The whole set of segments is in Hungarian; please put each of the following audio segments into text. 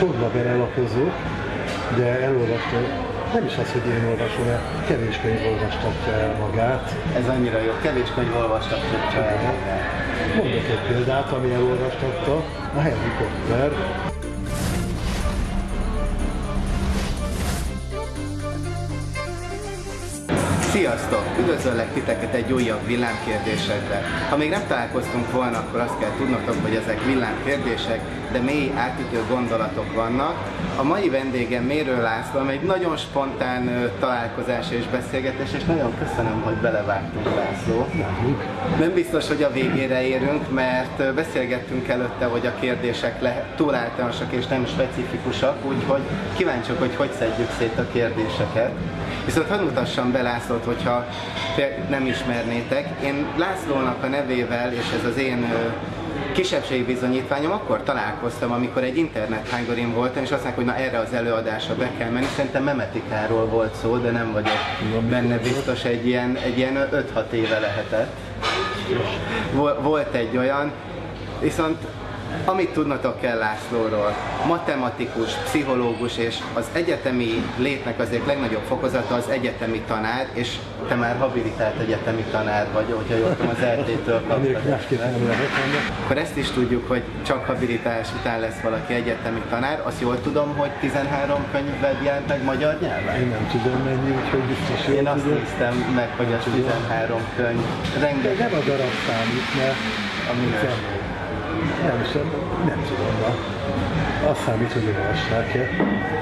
Sokba belelapozok, de elolvastam, nem is az, hogy én olvasom el, kevés könyv olvastatja el magát. Ez annyira jó, kevés könyv olvastatja el magát. Mondok egy példát, ami elolvastatta, a Harry Potter, Sziasztok! Üdvözöllek titeket egy újabb villámkérdésekre. Ha még nem találkoztunk volna, akkor azt kell tudnotok, hogy ezek villámkérdések, de mély átütő gondolatok vannak. A mai vendégem Mérő László, egy nagyon spontán találkozás és beszélgetés, és nagyon köszönöm, hogy belevágtunk László. Nem biztos, hogy a végére érünk, mert beszélgettünk előtte, hogy a kérdések le, túl általánosak és nem specifikusak, úgyhogy kíváncsiak, hogy hogy szedjük szét a kérdéseket. Viszont hadd mutassam be Lászlót, hogyha nem ismernétek. Én Lászlónak a nevével, és ez az én kisebbségi bizonyítványom, akkor találkoztam, amikor egy internethángorin voltam, és azt mondták, hogy na erre az előadásra be kell menni. Szerintem memetikáról volt szó, de nem vagyok benne biztos, egy ilyen, egy ilyen 5-6 éve lehetett. Vol- Volt egy olyan, viszont amit tudnotok kell Lászlóról, matematikus, pszichológus és az egyetemi létnek az egyik legnagyobb fokozata az egyetemi tanár, és te már habilitált egyetemi tanár vagy, hogyha jól tudom, az ennek. Akkor ezt is tudjuk, hogy csak habilitás után lesz valaki egyetemi tanár. Azt jól tudom, hogy 13 könyved jelent meg magyar nyelven? Én nem tudom mennyi, úgyhogy biztos Én azt tudom. néztem meg, hogy az 13 könyv. Rengeteg nem a darab számít, mert a. nem, sem, nem tudom, azt számít, hogy olvassák-e.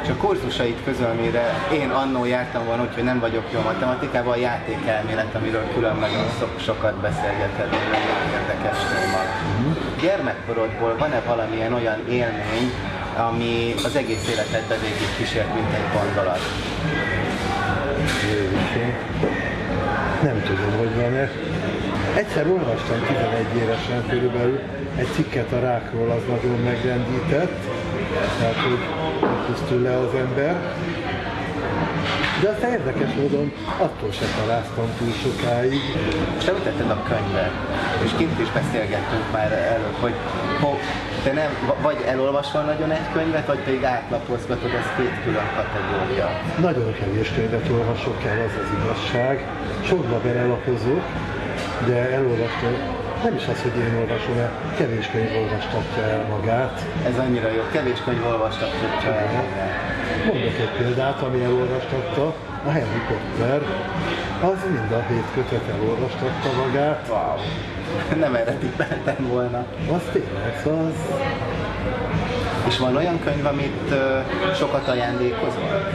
És a kurzusait közül, amire én annó jártam volna, úgyhogy nem vagyok jó matematikában, a játékelmélet, amiről külön nagyon so- sokat beszélgeted, egy nagyon érdekes téma. Gyermekkorodból van-e valamilyen olyan élmény, ami az egész életedbe végig kísért, mint egy gondolat? Nem tudom, hogy van-e. Egyszer olvastam 11 évesen körülbelül egy cikket a rákról, az nagyon megrendített, tehát hogy pusztul le az ember. De aztán érdekes módon attól se találtam túl sokáig. És említetted a könyvet, és kint is beszélgettünk már előbb, hogy ho, te nem, vagy elolvasol nagyon egy könyvet, vagy pedig átlapozgatod, ez két külön kategória. Nagyon kevés könyvet olvasok el, az az igazság. Sokba belelapozok, de elolvastam, nem is az, hogy én olvasom el, kevés könyv olvastatja el magát. Ez annyira jó, kevés könyv olvastatja el magát. Mondok egy példát, ami elolvastatta, a Harry Potter, az mind a hét kötet elolvastatta magát, Wow. Nem erre tippeltem volna. az tényleg, az És van olyan könyv, amit sokat ajándékozol?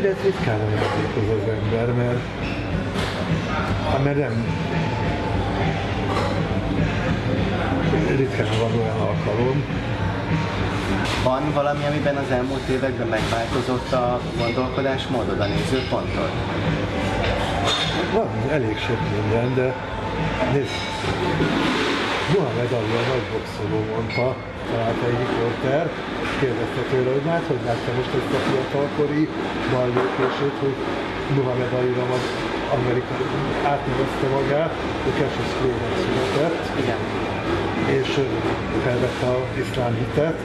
Könyvet ritkán ajándékoz az ember, mert, hát mert nem ritkán van olyan alkalom. Van valami, amiben az elmúlt években megváltozott a gondolkodásmódod, a nézőpontod? Van elég sok minden, de nézd, Muhammed Ali a nagy boxoló mondta, talált egy riporter, kérdezte tőle, hogy hát hogy látta most ezt a fiatalkori ballépését, hogy Muhammed Ali az Amerika átnevezte magát, ő Cassius Clay-nek született, Igen. és felvette az iszlám hitet,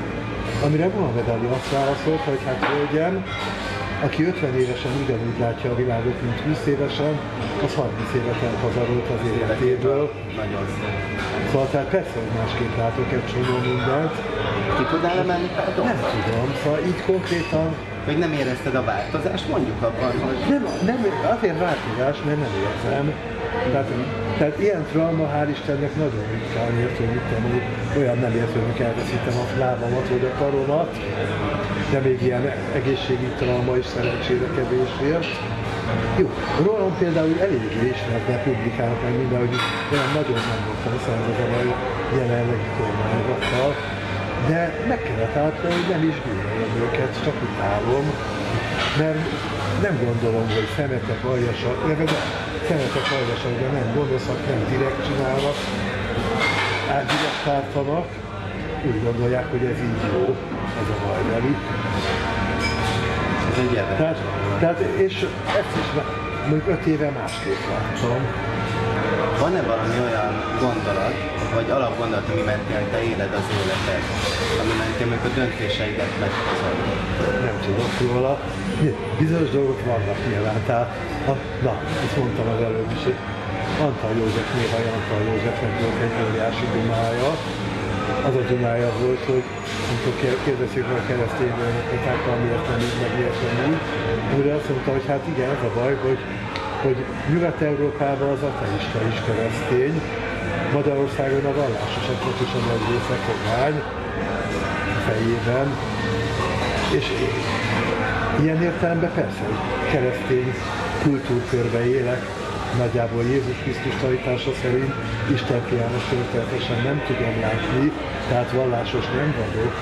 amire Muhammed Ali azt válaszolt, hogy hát hölgyem, aki 50 évesen ugyanúgy látja a világot, mint 20 évesen, az 30 évet elhazarolt az életéből. Nagyon. Szóval tehát persze, hogy másképp látok egy csomó mindent. Ki tudnál emelni pár Nem tudom, szóval így konkrétan Hogy nem érezted a változást? Mondjuk abban, hogy nem, nem azért változás, mert nem érzem. Tehát, tehát ilyen trauma, hál' Istennek nagyon ritkán ért, hogy mit tudom, olyan nem ért, hogy elveszítem a lábamat vagy a karomat, de még ilyen egészségügyi trauma is szerencsére kevés ért. Jó, rólam például eléggé ismert, de publikálnak meg minden, hogy olyan nagyon nem voltam szervezem a jelenlegi kormányzattal, de meg kellett látni, hogy nem is gyűlölöm őket, csak utálom, mert nem gondolom, hogy szemetek aljasak, szemetek aljasak, de nem gonoszak, nem direkt csinálnak, átdirekt tartanak, úgy gondolják, hogy ez így jó, ez a baj velük. ez egy érdekes. Tehát, tehát és ezt is mondjuk öt éve másképp láttam. van-e valami olyan gondolat, vagy alapgondolat, ami mentén te éled az életed, ami mentén a döntéseidet meghozod? Nem tudok róla. Bizonyos dolgok vannak nyilván, tehát, a, na, ezt mondtam az előbb is, Antal József, néha Antal Józsefnek volt egy óriási dumája, az a dumája volt, hogy amikor kérdezik a keresztény bőnökötákkal, miért nem így, meg miért nem így, azt mondta, hogy hát igen, az a baj, hogy, hogy Nyugat-Európában az ateista is keresztény, Magyarországon a vallásosaknak is a nagy része kogány fejében, és ilyen értelemben persze, keresztény kultúrkörbe élek, nagyjából Jézus Krisztus tanítása szerint Isten fiának történetesen nem tudom látni, tehát vallásos nem vagyok.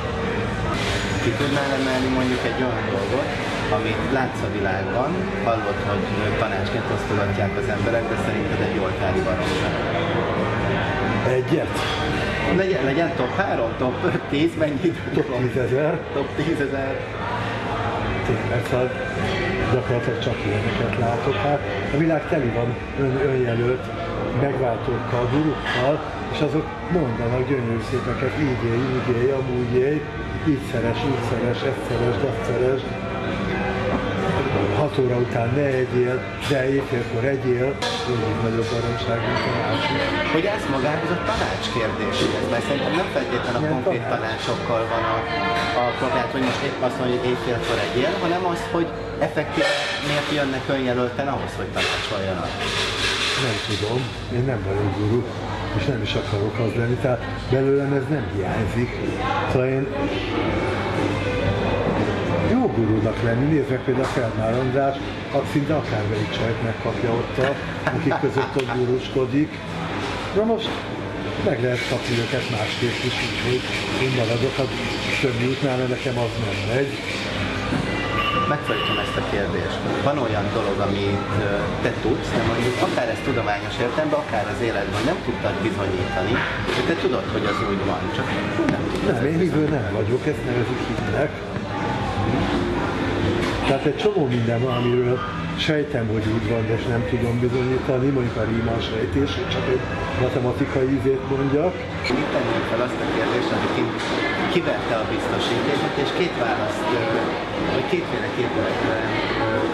Ki tudnál emelni mondjuk egy olyan dolgot, amit látsz a világban, hallod, hogy tanácsként osztogatják az emberek, de szerinted egy oltári baromság. Egyet? Legyen, legyen top 3, top 10, mennyi Top 10 ezer. Top 10 ezer. Tényleg, szóval gyakorlatilag csak ilyeneket látok. Hát a világ teli van ön, önjelölt megváltókkal, gurukkal, és azok mondanak gyönyörű szépeket, így élj, úgy élj, amúgy élj, így szeres, úgy szeres, ezt szeres, azt szeres, 6 óra után ne egyél, de éjfélkor egyél, mindig nagyobb baromság, mint a másik. Hogy ez magához a tanács kérdéséhez, mert szerintem nem feltétlenül a konkrét tanács? tanácsokkal van a, a problémát, hogy most épp azt mondja, hogy éjfélkor egyél, hanem az, hogy effektíve miért jönnek önjelölten ahhoz, hogy tanácsoljanak. Nem tudom, én nem vagyok guru, és nem is akarok az lenni, tehát belőlem ez nem hiányzik. Szóval én jó gurúnak lenni, nézd meg például Feldmár András, az szinte akármelyik csajt megkapja ott, a, akik között ott gurúskodik. Na most meg lehet kapni őket másképp is, úgyhogy én maradok a többi útnál, mert nekem az nem megy. Megfordítom ezt a kérdést. Van olyan dolog, amit te tudsz, de mondjuk akár ez tudományos értelemben, akár az életben nem tudtad bizonyítani, de te tudod, hogy az úgy van, csak nem tudod. Nem, én hívő nem vagyok, ezt nevezik hitnek. Tehát egy csomó minden van, amiről sejtem, hogy úgy van, de nem tudom bizonyítani, mondjuk a Riemann sejtés, csak egy matematikai ízét mondjak. Mit tennénk fel azt a kérdést, hogy kivette a biztosítékot, és két választ, vagy kétféleképpen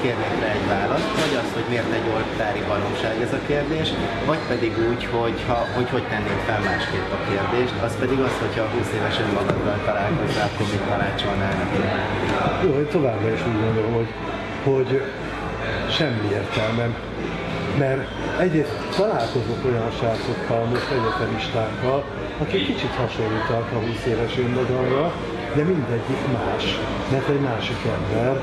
kérnék rá egy választ, vagy az, hogy miért egy oltári baromság ez a kérdés, vagy pedig úgy, hogy ha, hogy, hogy tennénk fel másképp a kérdést, az pedig az, hogyha 20 éves önmagaddal találkozzál, akkor mit tanácsolnál neki? Jó, én továbbra is úgy gondolom, hogy, hogy semmi értelmem. Mert egyrészt találkozok olyan srácokkal, most egyetemistákkal, akik kicsit hasonlítanak a 20 éves önmagamra, de mindegyik más, mert egy másik ember,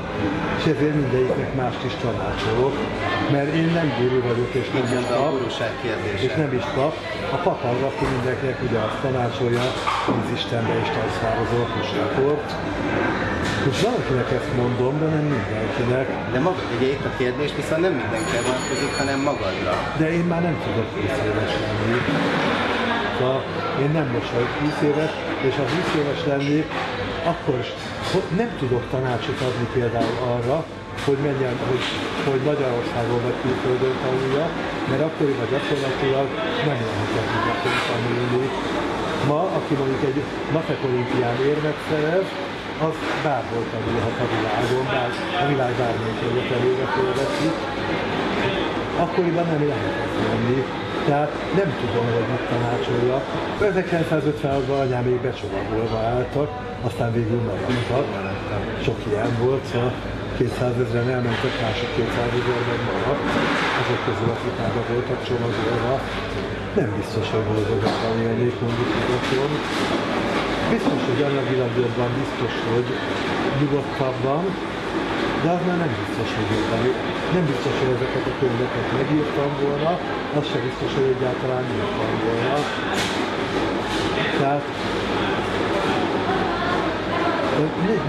és ezért mindegyiknek mást is tanácsolok, mert én nem guru vagyok, és nem is pap, és nem is pap. A pap az, aki mindenkinek ugye azt tanácsolja, hogy az Istenbe is tanszározol a kusakort, most valakinek ezt mondom, de nem mindenkinek. De maga, ugye itt a kérdés viszont nem mindenkire vonatkozik, hanem magadra. De én már nem tudok 20 éves lenni. Szóval én nem most vagyok 20 éves, és ha 20 éves lennék, akkor is nem tudok tanácsot adni például arra, hogy menjen, hogy, hogy Magyarországon vagy külföldön tanulja, mert akkoriban gyakorlatilag nem lehetett gyakorlatilag tanulni. Ma, aki mondjuk egy matek olimpián érmet szerez, az bárhol tanulhat a világon, bár a világ bármelyik területére fölveszi. Akkoriban nem lehetett lenni. Tehát nem tudom, hogy mit tanácsolja. 1956-ban anyámék becsomagolva álltak, aztán végül maradtak. Sok ilyen volt, szóval 200 ezeren elmentek, mások 200 ezerben maradt. Azok közül, akik már voltak csomagolva. Nem biztos, hogy boldogan élnék mondjuk nyugaton. Biztos, hogy anyagilag jobban, biztos, hogy nyugodtabban, de az már nem biztos, hogy jobban. Nem biztos, hogy ezeket a könyveket megírtam volna, az sem biztos, hogy egyáltalán írtam volna. Tehát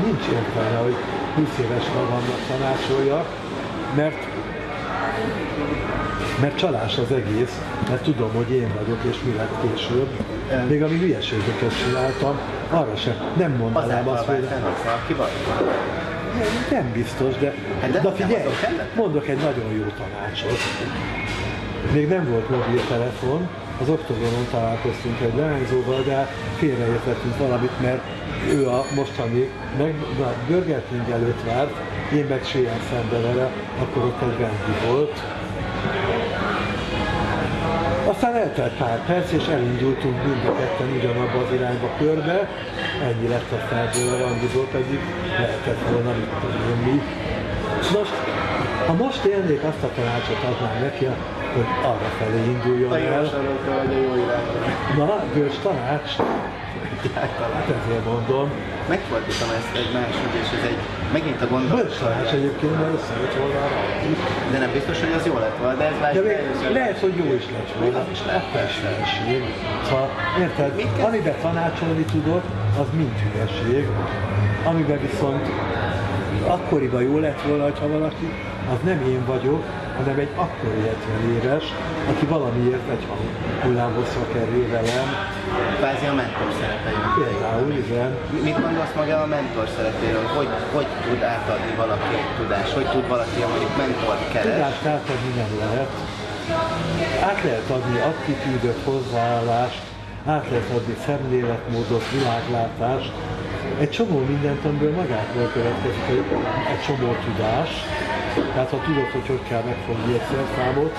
nincs értelme, hogy 20 éves magamnak tanácsoljak, mert mert csalás az egész, mert tudom, hogy én vagyok, és mi lett később. Még ami hülyeségeket csináltam, arra sem. Nem mondanám azt, hogy... Ki vagy? Nem biztos, de, hát de, de figyelj, mondok egy nagyon jó tanácsot. még nem volt mobiltelefon, az oktogonon találkoztunk egy leányzóval, de félreértettünk valamit, mert ő a mostani, meg, na, Burger King előtt várt, én meg Sien szembe vele, akkor ott egy Wendy volt. Aztán eltelt pár perc, és elindultunk mind a ketten ugyanabba az irányba körbe. Ennyi lett a ebből a randizó, pedig lehetett volna mit tudom mi. Most, ha most élnék, azt a tanácsot adnám neki, hogy arra felé induljon A el. sarokra vagy a jó irányba. Na, bős tanács, hát ezért mondom. Megfordítom ezt egy máshogy, és ez egy megint a gondolat. Bős tanács egyébként, mert összejött volna arra. De nem biztos, hogy az jó lett volna, de ez már De még lehet, hogy jó is lett volna. Az is lehet, persze. hülyeség. Szóval, érted? Amiben tanácsolni tudok, az mind hülyeség. Amiben viszont akkoriban jó lett volna, ha valaki, az nem én vagyok, hanem egy akkori 70 éves, aki valamiért egy hullámhosszra kerül velem. Kvázi a mentor szerepe jön. Például, igen. Mit gondolsz maga a mentor szerepéről? Hogy, hogy tud átadni valaki egy tudást? Hogy tud valaki, mondjuk mentort keres? Tudást átadni nem lehet. Át lehet adni attitűdöt, hozzáállást, át lehet adni szemléletmódot, világlátást, egy csomó mindent, amiből magától következik egy, egy csomó tudás. Tehát ha tudod, hogy hogy kell megfogni egy szerszámot,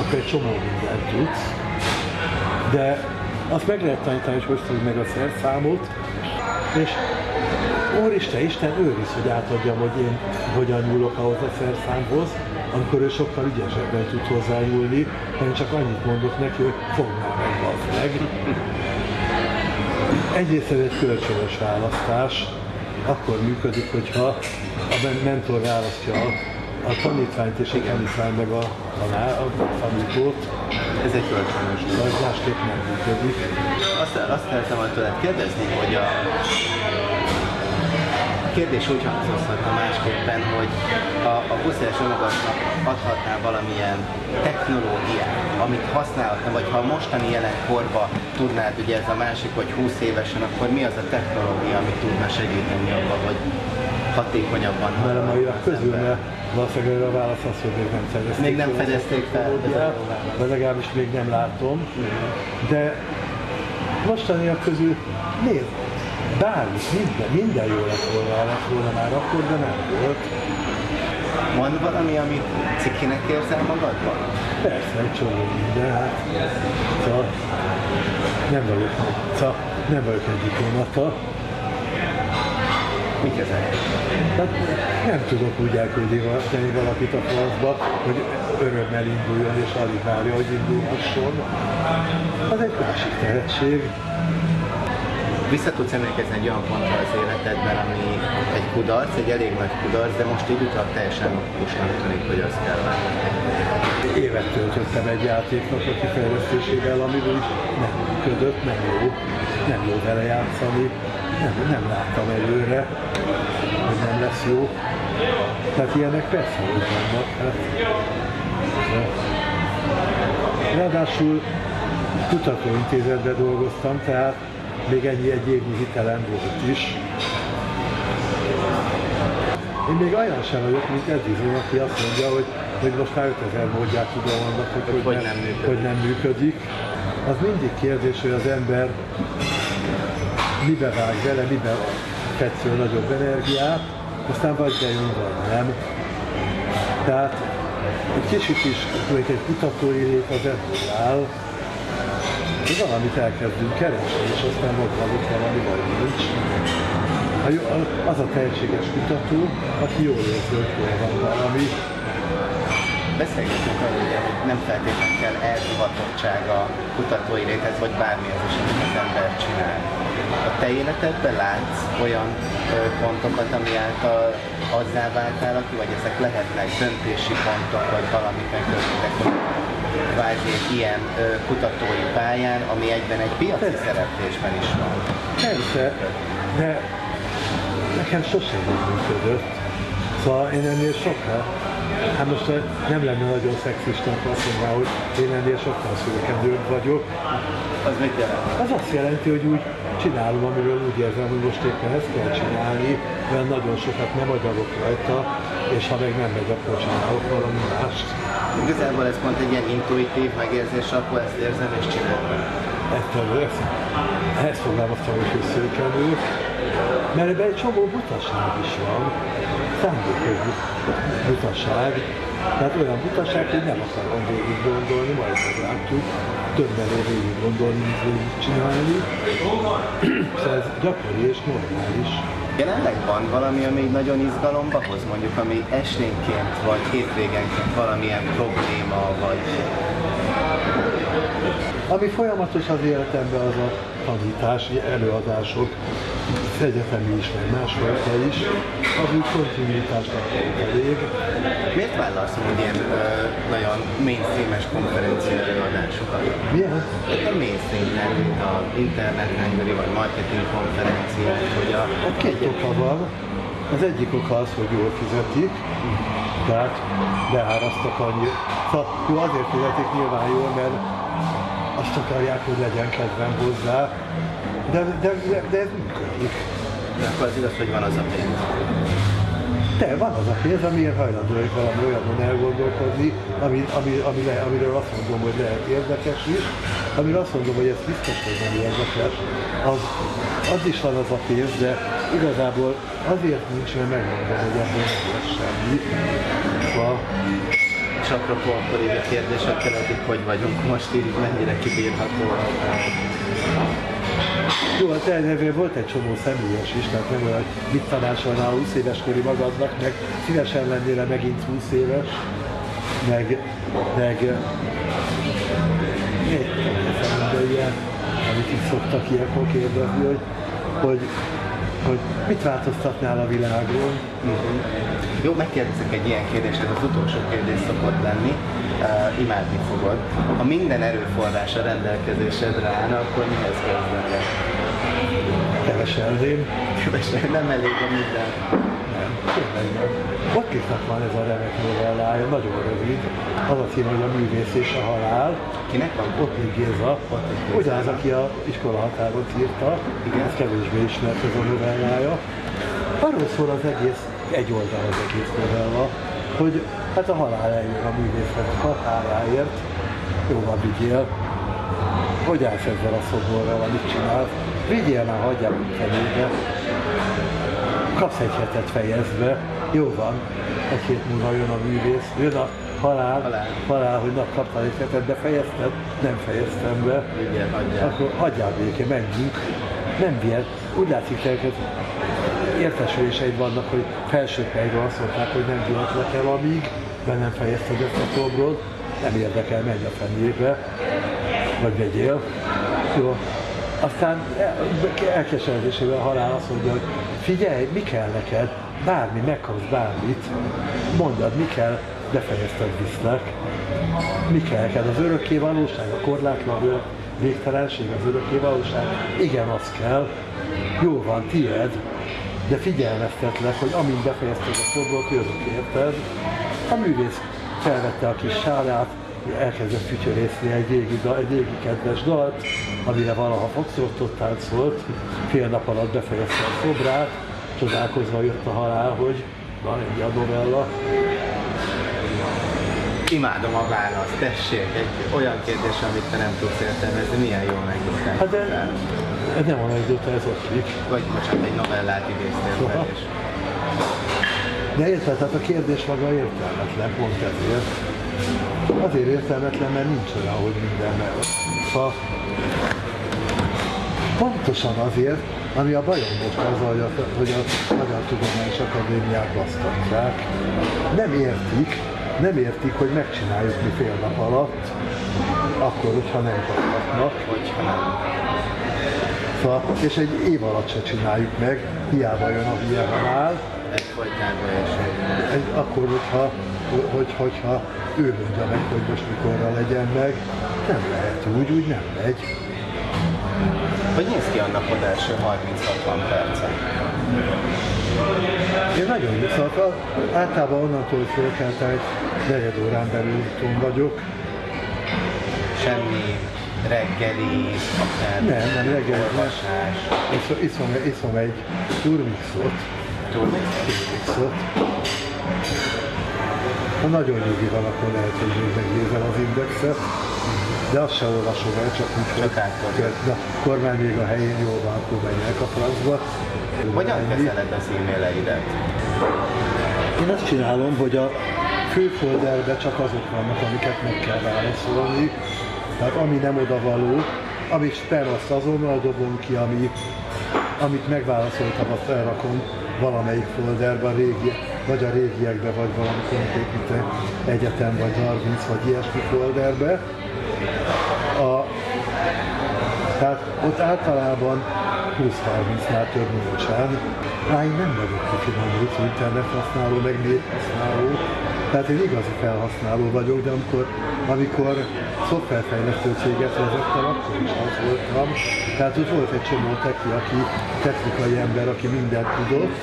akkor egy csomó mindent tudsz. De azt meg lehet tanítani, hogy hogy fogd meg a szerszámot, és Úristen, Isten őriz, hogy átadjam, hogy én hogyan nyúlok ahhoz a szerszámhoz, amikor ő sokkal ügyesebben tud hozzányúlni, én csak annyit mondok neki, hogy fogd már meg, bazd meg. Egyrészt ez egy kölcsönös választás, akkor működik, hogyha a men- mentor választja a, tanítványt és a tanítvány meg a, tanár, a tanítót, Ez egy kölcsönös. vagy másképp nem működik. Azt, azt szeretném volna tőled kérdezni, hogy a kérdés úgy hangzódhatna másképpen, hogy a, a 20 éves önmagadnak adhatnál valamilyen technológiát, amit használhatna, vagy ha a mostani jelen korba tudnád, ugye ez a másik, hogy 20 évesen, akkor mi az a technológia, ami tudna segíteni abban, hogy hatékonyabban Mert a az közül, mert valószínűleg a válasz az, hogy még nem fedezték Még nem fedezték fel, vagy legalábbis még nem látom. De mostaniak közül nézd, bármi, minden, minden jó lett volna, lett volna már akkor, de nem volt. Van valami, amit cikinek érzel magadban? Persze, egy csomó minden, hát. Szóval nem vagyok, szóval nem vagyok egy diplomata, Mik ezek? Tehát nem tudok úgy elküldeni valakit a francba, hogy örömmel induljon és alig várja, hogy indulhasson. Az egy másik tehetség. Vissza tudsz emlékezni egy olyan pontra az életedben, ami egy kudarc, egy elég nagy kudarc, de most így utal teljesen logikusnak tűnik, hogy az kell lenni. Évet töltöttem egy játéknak a kifejlesztésével, amiből is nem működött, nem jó, nem jó vele játszani, nem, nem láttam előre, hogy nem lesz jó. Tehát ilyenek persze, hogy vannak. Hát. Ráadásul kutatóintézetben dolgoztam, tehát még ennyi egy évnyi hitelem volt is. Én még olyan sem vagyok, mint Edison, aki azt mondja, hogy, hogy most már 5000 módját tudom annak, hogy, hogy, hogy nem működik. hogy nem működik. Az mindig kérdés, hogy az ember mibe vág vele, mibe fetsző nagyobb energiát, aztán vagy bejön, vagy nem. Tehát egy kicsit is, mondjuk egy kutatói lét az ebből áll, hogy valamit elkezdünk keresni, és aztán mondtam, hogy valami vagy nincs. Az a tehetséges kutató, aki jól érzi, hogy hol van valami, Beszélgetünk arról, hogy nem feltétlenül kell elhivatottság a kutatói léthez, vagy bármihez is, amit az ember csinál. A te életedben látsz olyan pontokat, ami által azzá váltál, aki, vagy ezek lehetnek döntési pontok, vagy valamiben közöttek, hogy kvázi egy ilyen ö, kutatói pályán, ami egyben egy piaci szereplésben is van. Persze, de nekem sosem úgy működött. Szóval én ennél sokkal, hát most nem lenne nagyon szexista, ha azt mondaná, hogy én ennél sokkal szürkendőbb vagyok. Az mit jelent? Az azt jelenti, hogy úgy csinálom, amiről úgy érzem, hogy most éppen ezt kell csinálni, mert nagyon sokat nem agyalok rajta, és ha meg nem megy, akkor csinálok valami mást. Igazából ez pont egy ilyen intuitív megérzés, akkor ezt érzem és csinálom. Ezt, ezt, ezt fogalmaztam, hogy szőkenő, mert ebben egy csomó butaság is van, szándékos butaság, tehát olyan butaság, hogy nem akarom végig gondolni, majd meglátjuk, többen végig gondolni, mint végig csinálni. Szóval ez gyakori és normális. Jelenleg van valami, ami nagyon izgalomba hoz, mondjuk ami esténként vagy hétvégenként valamilyen probléma, vagy... Ami folyamatos az életemben az a tanítás, előadások, egyetemi is, meg másfajta is, az úgy kontinuitást akarok elég. Miért vállalsz úgy ilyen ö, nagyon mainstreames konferencia előadásokat? Milyen? Nem mainstream, nem, mint a interneten vagy marketing konferenciák, hogy a... A két oka van. Az egyik oka az, hogy jól fizetik, tehát beárasztak annyi. Szóval jó, azért fizetik nyilván jól, mert azt akarják, hogy legyen kedvem hozzá, de, de, de, de ez működik. De akkor az igaz, hogy van az a pénz. De van az a pénz, amiért hajlandó vagyok valami olyanon elgondolkodni, ami, ami, ami le, amiről azt mondom, hogy lehet érdekes is, amiről azt mondom, hogy ez biztos, hogy nem érdekes, az, az is van az a pénz, de igazából azért nincs, mert megmondom, hogy ebből nem lesz semmi. Szóval És apropó, akkor így a kérdések keretik, hogy vagyunk most így, mennyire kibírható a jó, a te nevén volt egy csomó személyes is, tehát nem olyan, mit tanácsolnál 20 éves kori magadnak, meg szívesen lennél megint 20 éves, meg, meg de ilyen, amit itt szoktak ilyenkor kérdezni, hogy, hogy, hogy mit változtatnál a világon. Uh-huh. Jó, megkérdezek egy ilyen kérdést, ez az utolsó kérdés szokott lenni, uh, imádni fogod. Ha minden erőforrás a rendelkezésedre állna, akkor mihez kezdenél? Keveselném. Kevesen, nem elég a minden. Nem, tényleg nem. Van ez a remek novellája, nagyon rövid. Az a cím, hogy a művész és a halál. Kinek van? Ottlik Géza. Ugyanaz, aki a iskola határon írta. Igen. Ez kevésbé ismert ez a novellája. Arról szól az egész, egy oldal az egész novella, hogy hát a halál eljön a művésznek a haláláért. Jó van, vigyél. Hogy állsz ezzel a szoborral, amit csinálsz? Vigyél már, hagyjál felébe. Kapsz egy hetet fejezve. Jó van. Egy hét múlva jön a művész, jön a halál, Halál. halál hogy nap kaptál egy hetet, de fejezted? Nem fejeztem be. Vigyél, hagyjál. Akkor hagyjál béké, menjünk. Nem vihet. Úgy látszik, hogy értesüléseid vannak, hogy felső helyről azt mondták, hogy nem vihetlek el, amíg be nem fejezted ezt a szobrot. Nem érdekel, menj a fenébe, vagy vegyél. Jó. Aztán elkeseredésével a halál azt mondja, hogy figyelj, mi kell neked? Bármi, megkapsz bármit. Mondjad, mi kell, befejezted viszlek. Mi kell neked? Az örökké valóság, a korlátlan végtelenség, az örökké valóság? Igen, az kell. Jó van, tied, de figyelmeztetlek, hogy amint befejezted a szobrot, jövök, érted? A művész felvette a kis sálát, elkezdett fütyörészni egy régi, egy régi kedves dalt, amire valaha foxortot táncolt, fél nap alatt befejezte a szobrát, csodálkozva jött a halál, hogy van egy a novella. Imádom a választ, tessék, egy olyan kérdés, amit te nem tudsz értelmezni, milyen jó megdobtál. Hát de ez nem anekdota, ez ott kik. Vagy bocsánat, egy novellát idéztél fel, és De érted, tehát a kérdés maga értelmetlen, pont ezért. Azért értelmetlen, mert nincs olyan, hogy minden meg. Szóval pontosan azért, ami a bajom most az, hogy a, hogy a Magyar Tudományos Akadémiát basztatják. Nem értik, nem értik, hogy megcsináljuk mi fél nap alatt, akkor, hogyha nem kaphatnak. hogyha nem. Szóval, és egy év alatt se csináljuk meg, hiába jön a folytányba és egy, akkor, hogyha, hogy, hogyha ő mondja meg, hogy most mikorra legyen meg, nem lehet úgy, úgy nem megy. Hogy néz ki a napod első 30-60 perce? Én nagyon szóval általában onnantól, hogy fölkeltem, egy negyed órán belül itthon vagyok. Semmi reggeli, akár Nem, nem reggel, nem. olvasás. Iszom, iszom, iszom egy turmixot, Túl turmixot. Ha nagyon nyugi van, akkor lehet, hogy még megnézem az indexet, de azt sem olvasom el, csak úgy, de a kormány még a helyén jól van, akkor menjek a francba. Hogyan kezeled az e-maileidet? Én azt csinálom, hogy a fő folderbe csak azok vannak, amiket meg kell válaszolni. Tehát ami nem odavaló, amit spam, azt azonnal dobom ki, ami, amit megválaszoltam, azt elrakom valamelyik folderbe, a régi, vagy a régiekbe, vagy mint egy egyetem, vagy 30, vagy ilyesmi folderbe. A, tehát ott általában 20-30-nál több nincsen. Á, én nem vagyok kifinomult internet használó, meg nép használó. Tehát én igazi felhasználó vagyok, de amikor, amikor szoftverfejlesztő céget vezettem, akkor is az voltam. Tehát ott volt egy csomó teki, aki technikai ember, aki mindent tudott.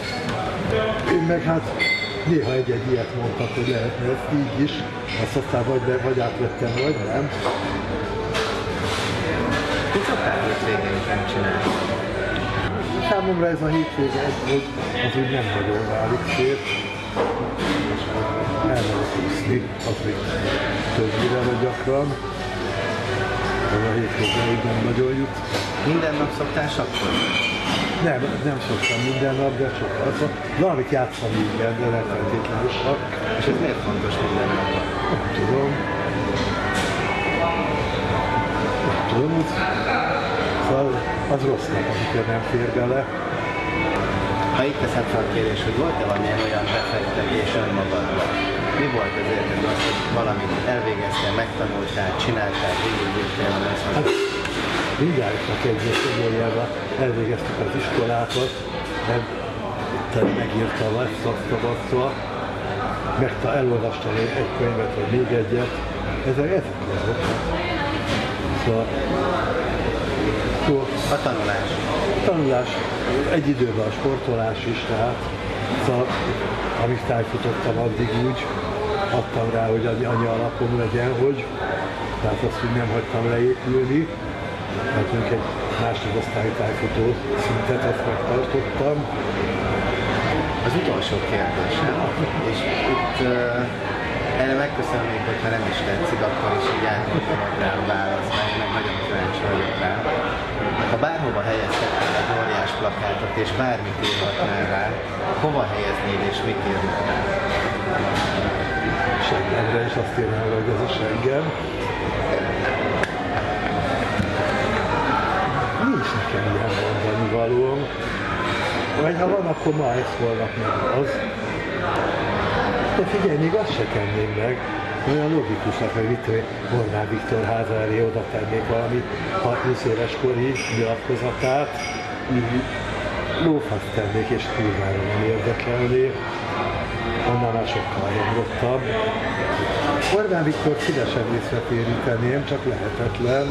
Én meg hát néha egy-egy ilyet mondtak, hogy lehetne ezt így is, azt aztán vagy, be, vagy átvettem, vagy nem. Mit szoktál hétvégén csinálni? Számomra ez a hétvége egy, hogy az úgy nem nagyon válik szét. Elmegyek úszni, az még többire vagy gyakran. Ez a hétvége úgy nem nagyon jut. Minden nap szoktál sakkozni? Nem, nem szoktam minden nap, de sokat. Szóval Valamit játszani igen, de nem feltétlenül sok. És ez miért fontos minden napban? Nem tudom. Nem tudom. Szóval az rossz nap, amikor nem fér bele. Ha itt teszem fel a kérdés, hogy volt-e valamilyen olyan befektetés önmagadban? Mi volt az érted az, hogy valamit elvégeztél, megtanultál, csináltál, végigjöttél Hát, mindjárt egy szomorjába elvégeztük az iskolákat, nem, megírtam ezt, azt, azt, azt, meg ta- elolvastam egy egy könyvet, vagy még egyet. Ezek, ezek azok. Szóval, A tanulás. tanulás, egy időben a sportolás is, tehát szóval, amíg tájfutottam, addig úgy adtam rá, hogy annyi alapom legyen, hogy tehát azt úgy nem hagytam leépülni, mondjuk egy másodosztályi tájfutó szintet azt megtartottam. Az utolsó kérdésem, és itt uh, erre megköszönöm még, hogyha nem is tetszik, akkor is így átgondolod rám választ, mert meg nagyon kíváncsi vagyok rá. Ha bárhova helyezhetnél egy óriás plakátot, és bármit írhatnál rá, hova helyeznéd és mit rá? seggemre, és azt írnám, hogy ez a seggem. Ilyen mondani valóm. Vagy ha van, akkor ma ez, holnap meg az. De figyelj, még azt se tenném meg. Olyan logikusak, hogy mit Orbán Viktor háza elé oda tennék valami 60 éves kori nyilatkozatát. Lófaszt tennék, és kurvára nem érdekelné annál már sokkal nyugodtabb. Orbán Viktor szívesen részletéríteném, csak lehetetlen.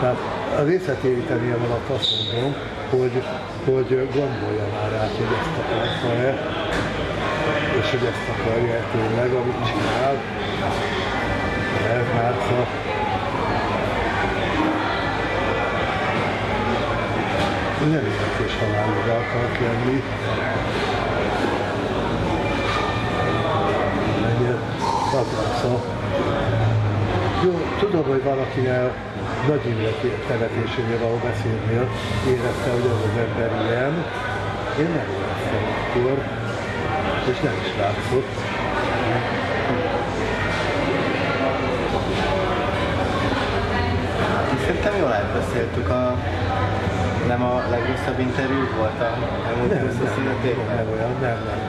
Tehát a részletéríteném alatt azt mondom, hogy, hogy gondolja már át, hogy ezt akarta-e, és hogy ezt akarja-e tényleg, amit csinál. Ez már szóval nem érdekes halálra akart lenni. mennyire szakaszza. Jó, tudom, hogy valakinek nagy Imre temetésénél való beszédnél érezte, hogy az az ember ilyen. Én nem éreztem akkor, és nem is látszott. Szerintem jól átbeszéltük a... Nem a legrosszabb interjú volt a elmúlt Nem, 20 nem, nem, évben? nem olyan, nem, nem.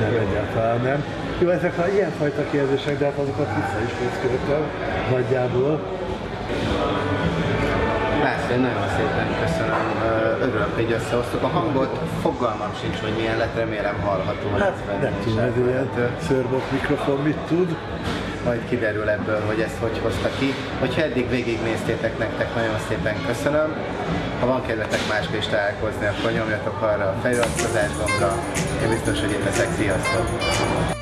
Nem, egyáltalán nem. Jó, ezek a ilyenfajta kérdések, de hát azokat vissza is készültem nagyjából. László, én nagyon szépen köszönöm. Örülök, hogy összehoztuk a hangot. Fogalmam sincs, hogy milyen lett, remélem hallható Hát nem tudom, ez ilyen szörbok mikrofon mit tud. Majd kiderül ebből, hogy ezt hogy hozta ki. Hogyha eddig végignéztétek, nektek nagyon szépen köszönöm. Ha van kedvetek máskor is találkozni, akkor nyomjatok arra a feliratkozás gombra. Én biztos, hogy itt leszek. Sziasztok!